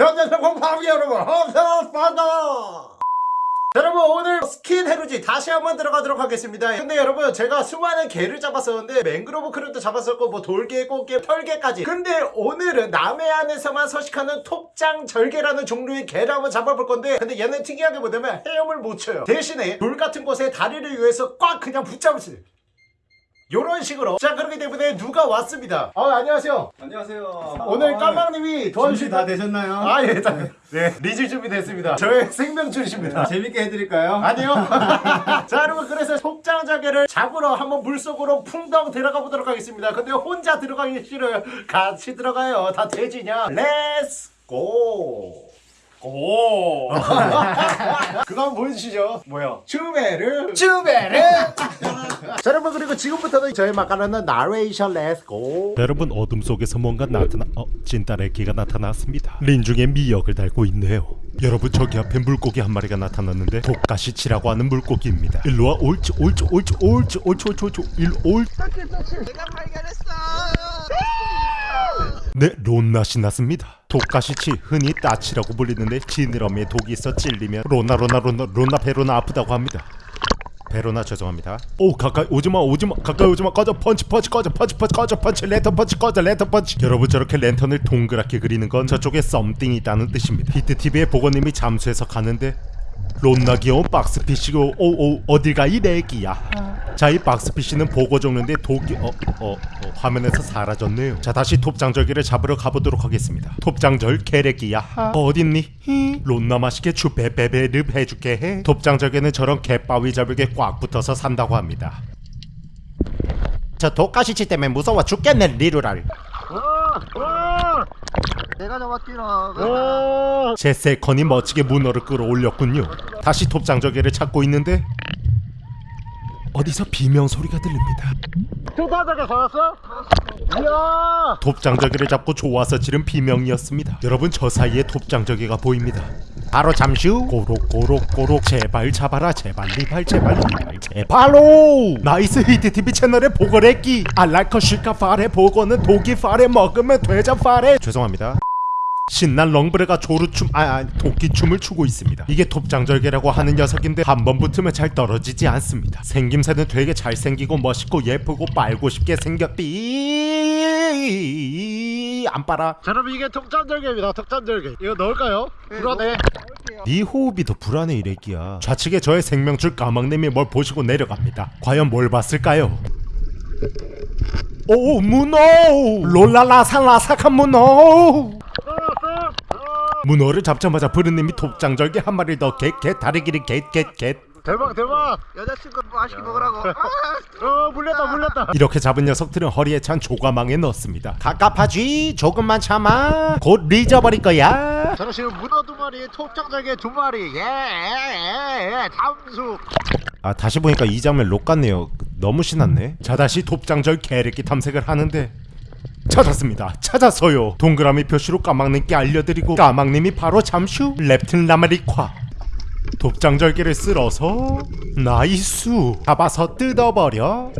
연년생 공파기 여러분 homespa다! 여러분 오늘 스킨 해루질 다시 한번 들어가도록 하겠습니다. 근데 여러분 제가 수많은 게를 잡았었는데 맹그로브 crab도 잡았었고 뭐 돌게, 꽃게, 털게까지. 근데 오늘은 남해안에서만 서식하는 톱장절게라는 종류의 게를 한번 잡아볼 건데 근데 얘는 특이하게 뭐냐면 헤엄을 못 쳐요. 대신에 돌 같은 곳에 다리를 위해서 꽉 그냥 붙잡으세요 요런 식으로 자 그렇기 때문에 누가 왔습니다 아 안녕하세요 안녕하세요. 오늘 까망님이 준비 도와주실 다 되셨나요? 아, 예, 다, 네, 리즈 준비됐습니다. 저의 생명줄이십니다. 재밌게 해드릴까요? 아니요. 자, 여러분, 그래서 톱장절게를 잡으러 한번 물속으로 풍덩 들어가 보도록 하겠습니다. 근데 혼자 들어가기 싫어요. 같이 들어가요. 다 돼지냐? let's go! 오! 그거 한번 보여주시죠. 뭐요? 쭈베르! 쭈베르! 자, 여러분, 그리고 지금부터는 저희 마카로는 나레이션 let's go! 여러분 어둠 속에서 뭔가 나타나 어 찐따의 개가 나타났습니다. 린중에 미역을 달고 있네요. 여러분 저기 앞에 물고기 한 마리가 나타났는데 독가시치라고 하는 물고기입니다. 일로와 옳지 옳지 옳지 옳지 옳지 옳지 옳지 일로 올. 네, 론낫이 났습니다. 독가시치 흔히 따치라고 불리는데 지느러미에 독이 있어 찔리면 로나 로나 로나 로나 베로나 아프다고 합니다. 베로나 죄송합니다. 오 가까이 오지마 오지마 가까이 오지마 꺼져 펀치 펀치 꺼져 펀치 펀치 꺼져 펀치 랜턴 펀치 꺼져 랜턴 펀치 여러분 저렇게 랜턴을 동그랗게 그리는 건 저쪽에 something이 있다는 뜻입니다. 히트TV의 보건님이 잠수해서 가는데 론나 귀여운 boxfish고 오오 어딜 가 이 내기야 자 이 boxfish는 복어 쪽인데 독이 어, 어, 어, 화면에서 사라졌네요. 자 다시 톱장절개를 잡으러 가보도록 하겠습니다. 톱장절 개래기야. 어, 어딨니? 히, 론나 맛있게 추베베베를 해줄게. 해. 톱장절개는 저런 개바위 잡을게 꽉 붙어서 산다고 합니다. 저 독가시치 때문에 무서워 죽겠네 리루랄. 내가 잡았지라. 제 세컨이 멋지게 문어를 끌어올렸군요. 다시 톱장저개를 찾고 있는데 어디서 비명 소리가 들립니다. 톱장자개 잡았어? 이야! 톱장저개를 잡고 좋아서 지른 비명이었습니다. 여러분 저 사이에 톱장저개가 보입니다. 바로 잠시 후 꼬록꼬록꼬록 제발 잡아라 제발 리발 제발 리발 제발로 나이스 히트TV 채널의 보고래끼 알랄커 실카 파레 보고는 독이 파레 먹으면 되자 파레 죄송합니다. 신난 렁브레가 조루춤 아, 아 도끼춤을 추고 있습니다. 이게 톱장절개라고 하는 녀석인데 한 번 붙으면 잘 떨어지지 않습니다. 생김새는 되게 잘생기고 멋있고 예쁘고 빨고 싶게 생겼디 안 빨아. 자, 여러분 이게 톱장절게입니다. 톱장절게. 이거 넣을까요? 불안해. 네 호흡이 더 불안해 이래기야. 좌측에 저의 생명줄 까막님이 뭘 보시고 내려갑니다. 과연 뭘 봤을까요? 오 문어 롤라라살라삭한 문어 문어를 잡자마자 브르님이 톱장절게 한 마리를 더 get get 다리기를 get get get 대박 대박. 여자친구 맛있게 먹으라고. 어 물렸다 물렸다. 이렇게 잡은 녀석들은 허리에 찬 조과망에 넣습니다 갑갑하지 조금만 참아 곧 잊어버릴 거야 저는 지금 문어 두 마리, 톱장절게 두 마리. 예, 예, 예, 잠수. 아 다시 보니까 이 장면 록 같네요 너무 신났네 자 다시 톱장절 개래끼 탐색을 하는데 찾았습니다. 찾았어요. 동그라미 표시로 까막님께 알려드리고 까막님이 바로 잠시 후 랩튼 라마리콰 톱장절개를 쓸어서 나이스 잡아서 뜯어버려.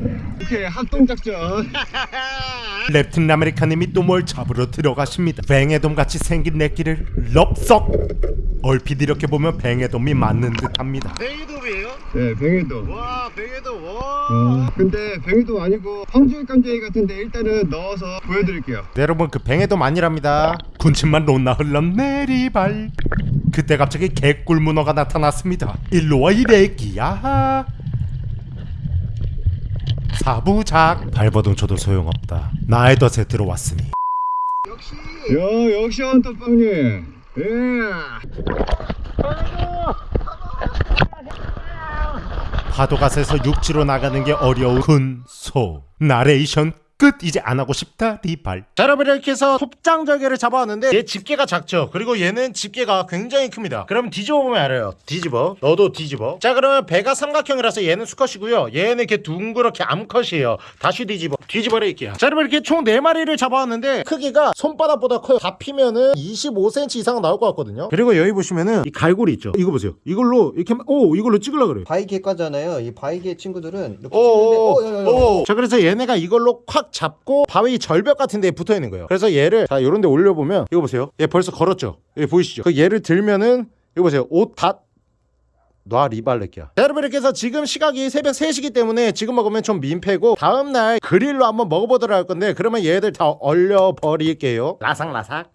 오케이 합동 작전. 랩튼 라메리카님이 또 뭘 잡으러 들어가십니다. 뱅에돔같이 생긴 내끼를 럽석 얼핏 이렇게 보면 뱅에돔이 맞는 듯합니다 베이돔이에요? 네, 뱅에도. 와, 베이돔. 와. 어, 근데 뱅에도 아니고 황줄 깜짝이 같은데 일단은 넣어서 보여드릴게요. 네, 여러분 그 뱅에돔 아니랍니다 군침만 롯나 흘럼 내리발 그때 갑자기 개꿀 문어가 나타났습니다 일로와 이래끼야 사부작 발버둥 쳐도 소용없다 나의 덫에 들어왔으니 역시 야, 역시 헌터퐝님. 예. 파도가 세서 육지로 나가는 게 어려운 군소 나레이션 끝 이제 안 하고 싶다 리발. 자 여러분 이렇게 해서 톱장절게를 잡아왔는데 얘 집게가 작죠? 그리고 얘는 집게가 굉장히 큽니다. 그럼 뒤집어 보면 알아요. 뒤집어. 너도 뒤집어. 자 그러면 배가 삼각형이라서 얘는 수컷이고요. 얘는 이렇게 둥그렇게 암컷이에요. 다시 뒤집어. 뒤집어라 이게요. 자 여러분 이렇게 총 4마리를 잡아왔는데 크기가 손바닥보다 커요. 다 피면은 25cm 이상 나올 것 같거든요. 그리고 여기 보시면은 이 갈고리 있죠? 이거 보세요. 이걸로 이렇게 막- 오 이걸로 찍으려 그래요. 바이게과잖아요. 이 바이게 친구들은 이렇게 오, 치는데 오, 어, 야, 야, 야. 오. 자 그래서 얘네가 이걸로 콱딱 잡고 바위 절벽 같은 데에 붙어 있는 거예요. 그래서 얘를 자 요런 데 올려 보면 이거 보세요. 얘 벌써 걸었죠. 여기 보이시죠? 그 얘를 들면은 이거 보세요. 옷다 놔 리발레기야. 자, 여러분 이렇게 해서 지금 시각이 새벽 3시기 때문에 지금 먹으면 좀 민폐고 다음날 그릴로 한번 먹어보도록 할 건데 그러면 얘들 다 얼려 버릴게요. 라삭라삭.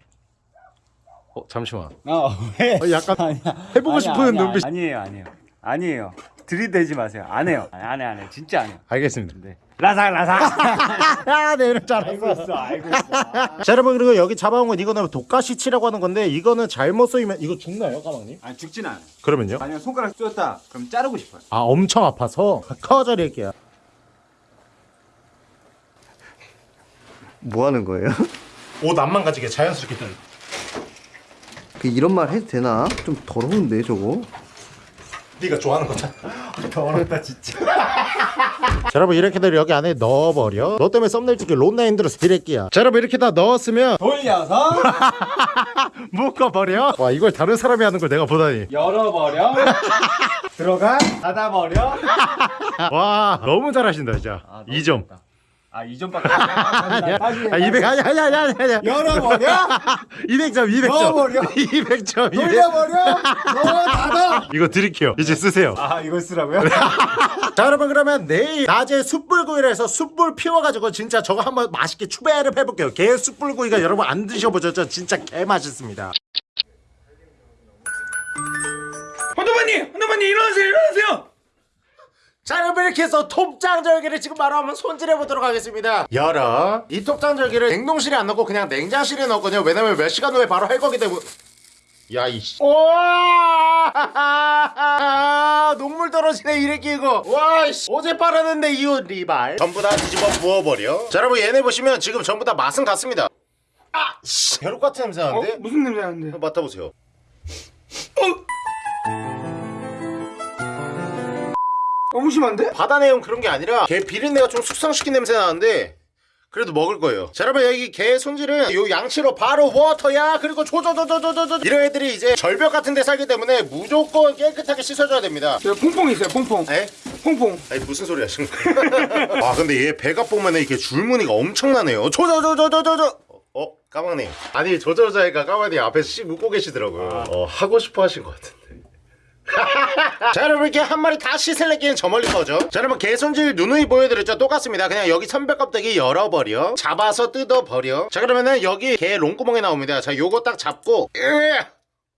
어 잠시만. 어, 왜? 어, 약간 아니야. 해보고 아니야, 싶은 아니야, 눈빛. 아니에요, 아니에요. 아니에요. 들이대지 마세요. 안 해요. 안 해, 안 해. 진짜 안 해요. 알겠습니다. 네. 라삭, 라삭. 아, 네, 이럴 줄 알았어. 있어, 알고 있어. 자, 여러분 그리고 여기 잡아온 건 이거는 독가시치라고 하는 건데 이거는 잘못 쏘이면 이거 죽나요, 까망님? 아니, 죽진 않아요. 그러면요? 만약 손가락 쏘였다, 그럼 자르고 싶어요. 아, 엄청 아파서 커져릴게요. 뭐 하는 거예요? 옷안 망가지게 자연스럽게 뜬. 그 이런 말 해도 되나? 좀 더러운데 저거? 네가 좋아하는 거잖아. 더럽다 진짜. 자, 여러분 이렇게들 여기 안에 넣어버려. 너 때문에 썸네일 찍기 론나 힘들어서 디렉기야. 자, 여러분 이렇게 다 넣었으면 돌려서 묶어버려. 와, 이걸 다른 사람이 하는 걸 내가 보다니. 열어버려. 들어가. 닫아버려. 와, 너무 잘하신다 진짜. 아, 이 2점. 아, 2점밖에 안 돼. 아, 200 아니 아니 아니 아니. 열어버려. 200점 200점. 넣어버려. 200점. 200. 돌려버려. 너 닫아. 이거 드릴게요. 이제 쓰세요. 아, 이걸 쓰라고요? 자 여러분 그러면 내일 낮에 숯불구이를 해서 숯불 피워가지고 진짜 저거 한번 맛있게 추배를 해볼게요 게 숯불구이가 여러분 안 드셔보셨죠? 진짜 개 맛있습니다 헌터마님! 헌터마님 일어나세요 일어나세요! 자 여러분 이렇게 해서 톱장절기를 지금 바로 한번 손질해보도록 하겠습니다. 열어. 이 톱장절기를 냉동실에 안 넣고 그냥 냉장실에 넣었거든요. 왜냐면 몇 시간 후에 바로 할 거기 때문에. 야 이씨. 와! 녹물 떨어지네 이렇게 이거. 와이씨. 어제 빨았는데 이옷 리발. 전부 다 뒤집어 부어버려. 자 여러분 얘네 보시면 지금 전부 다 맛은 같습니다. 아씨. 벼룩 같은 냄새 어? 나는데? 무슨 냄새 나는데? 맡아보세요 너무 심한데? 바다 내용 그런 게 아니라 게 비린내가 좀 숙성시킨 냄새 나는데 그래도 먹을 거예요. 자, 여러분 여기 게 손질은 요 양치로 바로 워터야 그리고 조조조조조조조 이런 애들이 이제 절벽 같은 데 살기 때문에 무조건 깨끗하게 씻어줘야 됩니다. 저 퐁퐁 있어요 퐁퐁 에? 퐁퐁 아니 무슨 소리 하시는 거예요? 아 근데 얘 배가 보면 이렇게 줄무늬가 엄청나네요. 조조조조조조조 어? 까망님 아니 조조조자니까 까망님 앞에서 씩 웃고 계시더라고요. 어 하고 싶어 하신 것 같은데. 자 여러분 이렇게 한 마리 다 씻을래끼는 저 멀리 거죠 자 여러분 개 손질 누누이 보여드렸죠. 똑같습니다. 그냥 여기 선별 껍데기 열어버려. 잡아서 뜯어버려. 자 그러면은 여기 개 롱구멍이 나옵니다. 자 요거 딱 잡고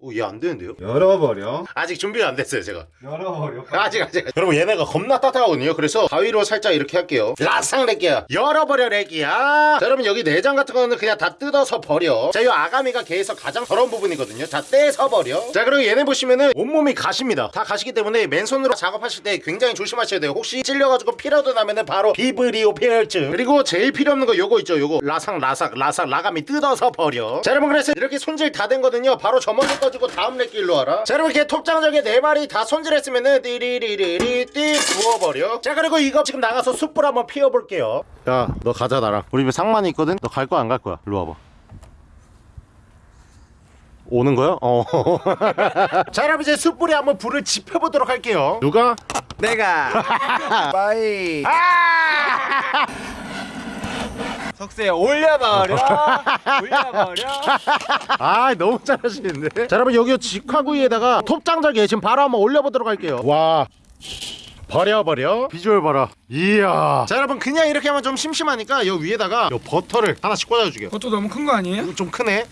오얘 안 되는데요? 열어버려. 아직 준비가 안 됐어요 제가. 열어버려. 아직 아직. 여러분 얘네가 겁나 따뜻하거든요. 그래서 가위로 살짝 이렇게 할게요. 라상 렉기야. 열어버려 렉기야. 자 여러분 여기 내장 같은 거는 그냥 다 뜯어서 버려. 자이 아가미가 개에서 가장 더러운 부분이거든요. 자 떼서 버려. 자 그리고 얘네 보시면은 온몸이 가시입니다. 다 가시기 때문에 맨손으로 작업하실 때 굉장히 조심하셔야 돼요. 혹시 찔려가지고 피라도 나면은 바로 비브리오 패혈증. 그리고 제일 필요 없는 거 요거 있죠? 요거 라상 라삭 라삭 라가미 뜯어서 버려. 자 여러분 그래서 이렇게 손질 다 된 거든요. 바로 저 멀리 꺼 지고 다음 렉 길로 와라 자 여러분 이렇게 톱장절게 네 마리 다 손질했으면은 띠리리리리 띠 부어버려 자 그리고 이거 지금 나가서 숯불 한번 피워볼게요 야 너 가자 나랑 우리 집에 상만이 있거든 너 갈 거야 안 갈 거야 일로 와봐 오는 거야? 어. 자, 여러분 이제 숯불에 한번 불을 지펴보도록 할게요. 누가? 내가. 빠이. 아! 석쇠 올려버려. 올려버려. 아, 너무 잘하시는데. 자, 여러분 여기 직화구이에다가 톱장절개 지금 바로 한번 올려보도록 할게요. 와. 버려 버려 비주얼 봐라 이야 자 여러분 그냥 이렇게 하면 좀 심심하니까 요 위에다가 요 버터를 하나씩 꽂아줄게요 그것도 너무 큰 거 아니에요? 좀 크네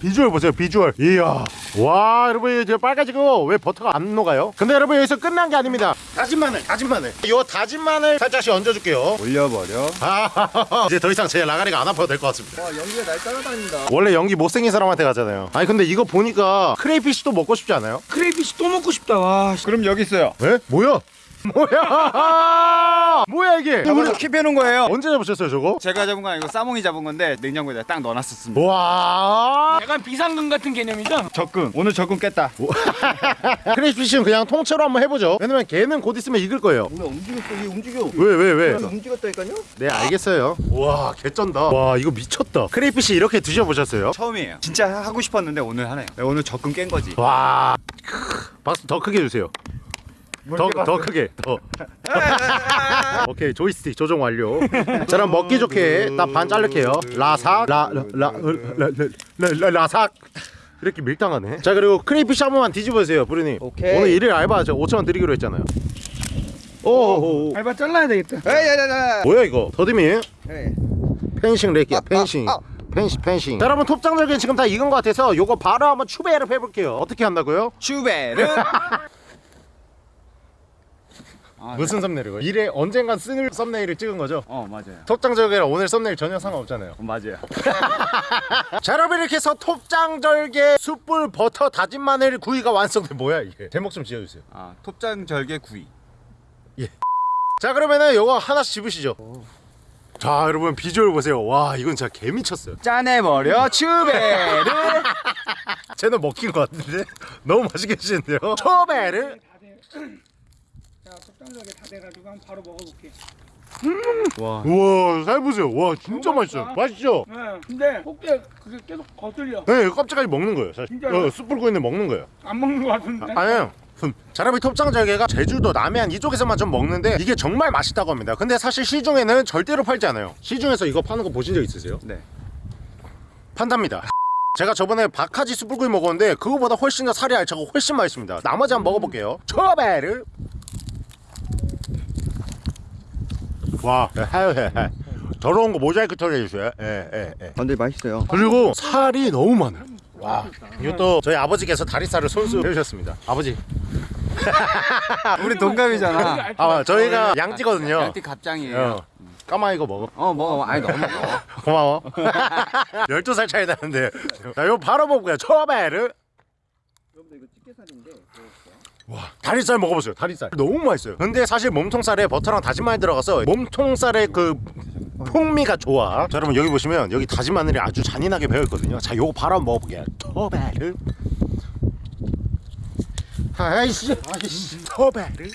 비주얼 보세요 비주얼 이야 와 여러분 이제 빨개지고 왜 버터가 안 녹아요 근데 여러분 여기서 끝난 게 아닙니다 다진 마늘 다진 마늘 요 다진 마늘 살짝씩 얹어줄게요 올려버려. 아 이제 더 이상 제 아가리가 안 아파도 될 것 같습니다 와 연기가 날 따라다닌다. 원래 연기 못생긴 사람한테 가잖아요 아니 근데 이거 보니까 crayfish도 먹고 싶지 않아요? crayfish 또 먹고 싶다 와 씨. 그럼 여기 있어요. 에? 뭐야? 뭐야? 뭐야 이게? 저거 keep해놓은 거예요. 언제 잡으셨어요 저거? 제가 잡은 건 아니고 싸몽이 잡은 건데 냉장고에다 딱 넣어놨었습니다. 와 약간 비상금 같은 개념이죠? 적금. 오늘 적금 깼다. crayfish는 그냥 통째로 한번 해보죠 왜냐면 걔는 곧 있으면 익을 거예요 뭐야 움직였어 얘 움직여. 왜 왜 왜? 움직였다니까요? 네 알겠어요 와 개쩐다 와 이거 미쳤다 crayfish 이렇게 드셔보셨어요? 처음이에요. 진짜 하고 싶었는데 오늘 하네요. 네, 오늘 적금 깬 거지. 와 크, 박수 더 크게 주세요 더, 더 크게 더. 오케이 조이스틱 조정 완료. 자 그럼 먹기 좋게 딱 반 자를게요. 라삭 라라라라라 라삭. 이렇게 밀당하네. 자 그리고 crayfish 한 번만 뒤집어주세요 부르님. 오케이. 오늘 일일 알바 저 5천원 드리기로 했잖아요. 오, 오, 알바 잘라야 되겠다. 에이야야야 뭐야 이거? 더듬이? 네. 펜싱 렉이야 펜싱. 아, 펜싱 펜싱. 자 여러분 톱장절게 지금 다 익은 것 같아서 요거 바로 한번 추배를 해볼게요. 어떻게 한다고요? 슈베르. 무슨 썸네일이고? 일에 언젠간 쓰는 썸네일을 찍은 거죠? 어 맞아요. 톱장절게랑 오늘 썸네일 전혀 상관없잖아요 어, 맞아요. 자 여러분 이렇게 해서 톱장절게 숯불 버터 다진 마늘 구이가 완성돼 뭐야 이게 제목 좀 지어주세요 아 톱장절게 구이. 자 그러면은 요거 하나씩 집으시죠 자 여러분 비주얼 보세요 와 이건 진짜 개미쳤어요 짜내버려 슈베르. 쟤는 먹힌 것 같은데 너무 맛있게 드시는데요 초베르 자, 적당하게 다 돼가지고 한번 바로 먹어볼게. 우와 잘 보세요 와 진짜 맛있어요 맛있죠? 네. 근데 속에 그게 계속 거슬려. 네 껍질까지 먹는 거예요 사실 진짜요? 어, 숯불 구이는 먹는 거예요 안 먹는 거 같은데. 아니에요 자라비 톱장절개가 제주도 남해안 이쪽에서만 좀 먹는데 이게 정말 맛있다고 합니다 근데 사실 시중에는 절대로 팔지 않아요 시중에서 이거 파는 거 보신 적 있으세요? 네. 판답니다 제가 저번에 박하지 숯불구이 먹었는데 그거보다 훨씬 더 살이 알차고 훨씬 맛있습니다 나머지 한번 먹어볼게요 초베르 와 하여해 더러운 거 모자이크 처리해주세요 예, 예, 예. 아, 근데 맛있어요. 그리고 살이 너무 많아요 와 이것도 저희 아버지께서 다리살을 손수 해주셨습니다 아버지 우리 동갑이잖아. 아 저희가 양찌거든요 양띠 갑장이에요. 어. 까마 이거 먹어 어 먹어. 아니 너무 먹어. 고마워 12살 차이 나는데 자 이거 바로 먹고요 초베르 와 다리살 먹어보세요 다리살. 너무 맛있어요. 근데 사실 몸통살에 버터랑 다진 마늘 들어가서 몸통살의 그 풍미가 좋아. 자 여러분 여기 보시면 여기 다진 마늘이 아주 잔인하게 배어있거든요. 자 요거 바로 한번 먹어볼게요. 초베르 아이씨 아이씨 초베르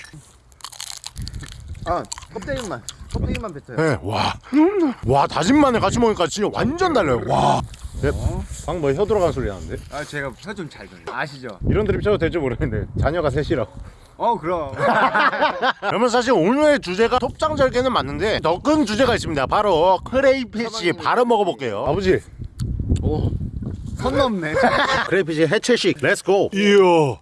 아 껍데기만 껍데기만 뱉어요. 네, 와. 와, 다진 마늘 같이 먹으니까 진짜 완전 달라요. 와. 네, 방금 뭐혀 들어가는 소리 나는데? 아 제가 혀좀잘 들려. 아시죠? 이런 드립 쳐도 될지 모르겠는데 자녀가 셋이라고. 어 그럼. 그러면 사실 오늘의 주제가 톱장절게는 맞는데 더 큰 주제가 있습니다. 바로 crayfish 바로 먹어볼게요. 아버지, 선 넘네. crayfish 해체식, let's go. 이야.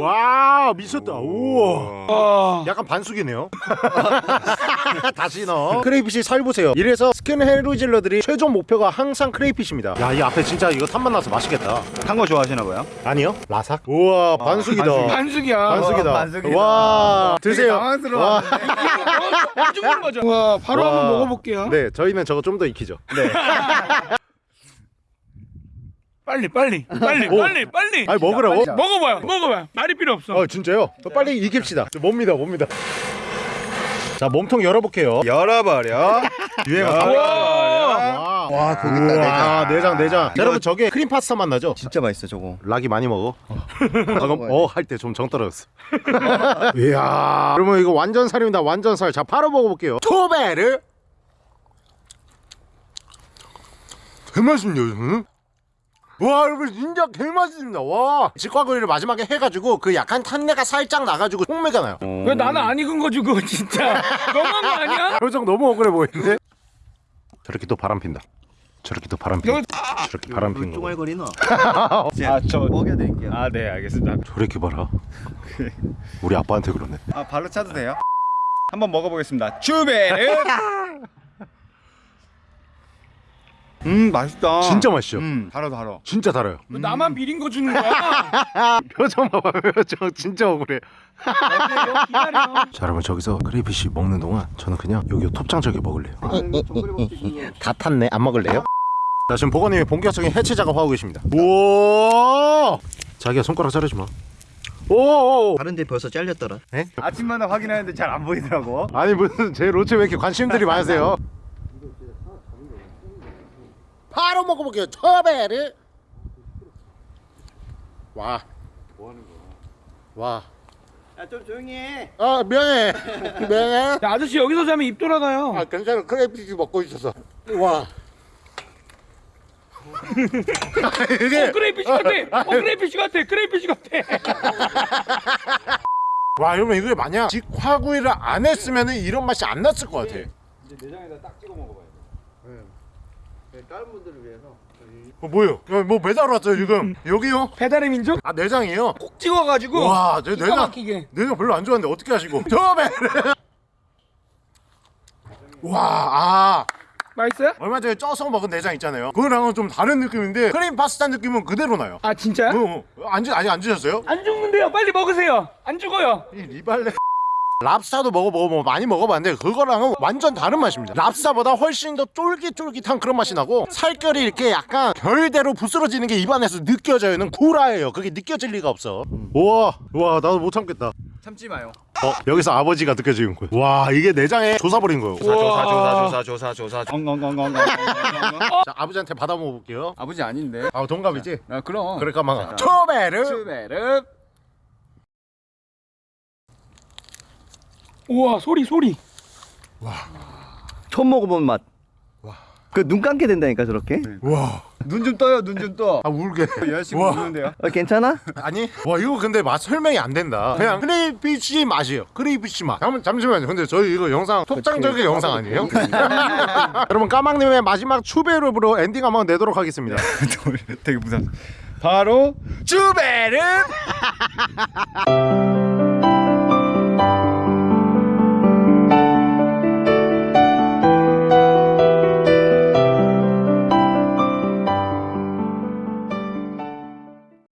와 미쳤다 우와 와. 약간 반숙이네요 다시 넣어 crayfish 살 보세요 이래서 스킨 해루질러들이 최종 목표가 항상 crayfish입니다 야 이 앞에 진짜 이거 탄맛 나서 맛있겠다 한거 좋아하시나 봐요? 아니요 라삭 우와 반숙이다 반숙이야. 반숙이다. 와, 반숙이다. 와 드세요. 당황스러워. 죽는 거죠. 와, 바로 와. 한번 먹어볼게요. 네 저희는 저거 좀 더 익히죠. 빨리, 빨리, 빨리, 빨리, 빨리. 아니 먹으라고? 먹어봐요. 먹어봐요. 말이 필요 없어. 어 진짜요? 빨리 익힙시다. 뭡니다 뭡니다. 자 몸통 열어볼게요. 열어버려. 유행어. 와. 와, 와 고기 있다 내장. 와 내장 내장. 자, 여러분 저게 크림 파스타 맛 나죠? 진짜 맛있어 저거. 락이 많이 먹어. 방금 어 할 때 좀 정 떨어졌어. 이야. 여러분 이거 완전 살입니다. 완전 살. 자 바로 먹어볼게요. 토베르. 개맛있네요. 응? 와 여러분 진짜 개맛있습니다. 와 직화구이를 마지막에 해가지고 그 약간 탄내가 살짝 나가지고 콩매가 나요. 왜 나는 안 익은 거 주고 진짜 너무한 거 아니야? 표정 너무 억울해 보이는데? 저렇게 또 바람 핀다. 저렇게 또 바람 핀다. 저렇게 바람 핀 거. 쪼갈거리나. 아저 먹여드릴게요. 아 네 알겠습니다. 저렇게 봐라. 우리 아빠한테 그러네. 아 발로 차도 돼요? 한번 먹어보겠습니다. 슈베르. 음 맛있다. 진짜 맛있죠? 음 달아 달아. 진짜 달아요. 왜 나만 비린 거 주는 거야? 표정 봐봐 표정 진짜 억울해. 자 여러분 저기서 크레이피쉬 먹는 동안 저는 그냥 여기 톱장저기 먹을래요. 다 탔네. 안 먹을래요? 자 지금 보건님이 본격적인 해체 작업하고 계십니다. 우와. 자기야 손가락 자르지 마. 오. 다른데 벌써 잘렸더라. 아침마다 확인하는데 잘 안 보이더라고. 아니 무슨 제 로체 왜 이렇게 관심들이 많으세요? 바로 먹어볼게요. 처베를. 와. 뭐 하는 거야? 와. 야 좀 조용히 해. 아 미안해. 미안해. 야, 아저씨 여기서 자면 입 돌아가요. 아 괜찮아. crayfish 먹고 있어서. 와. 이게 어, crayfish 같아. 어, crayfish 같아. crayfish 같아. 와 여러분 이게 만약 직화구이를 안 했으면 이런 맛이 안 났을 것 같아 이제 내장에다 딱 찍어 먹어봐요. 네, 다른 분들을 위해서 어, 뭐요? 야, 뭐 배달 왔어요 지금 여기요? 배달의 민족 아 내장이에요? 꼭 찍어가지고 와저 기가 내장 막히게 내장 별로 안 좋아하는데 어떻게 하시고 처음에 와아 맛있어요? 얼마 전에 쪄서 먹은 내장 있잖아요 그거랑은 좀 다른 느낌인데 크림 파스타 느낌은 그대로 나요 아 진짜요? 어, 어. 안, 아직 안 드셨어요? 안 죽는데요 빨리 먹으세요 안 죽어요 이 리발레 랍스타도 먹어보고 뭐 많이 먹어봤는데 그거랑은 완전 다른 맛입니다 랍스타보다 훨씬 더 쫄깃쫄깃한 그런 맛이 나고 살결이 이렇게 약간 결대로 부스러지는 게 입안에서 느껴져요 는 구라예요 그게 느껴질 리가 없어 우와 우와 나도 못 참겠다 참지 마요. 어 여기서 아버지가 느껴지는 거예요 와 이게 내장에 조사 버린 거예요 조사 조사 조사 조사 조사. 엉엉엉엉엉. 자 아버지한테 받아 먹어볼게요 아버지 아닌데. 아 동갑이지? 아 그럼. 그러니까 막 초베르 슈베르. 우와 소리 소리 처음 먹어본 맛. 그 눈 감게 된다니까 저렇게. 와 눈 좀 떠요. 눈 좀 떠. 아 울게 여자친구 와. 우는데요. 어, 괜찮아? 아니 와 이거 근데 맛 설명이 안 된다 그냥 crayfish 맛이에요 crayfish 맛 잠, 잠시만요 근데 저희 이거 영상 톱장절게 영상 아니에요? 여러분 까망님의 마지막 추베르브로 엔딩 한번 내도록 하겠습니다 되게 무상. 바로 슈베르.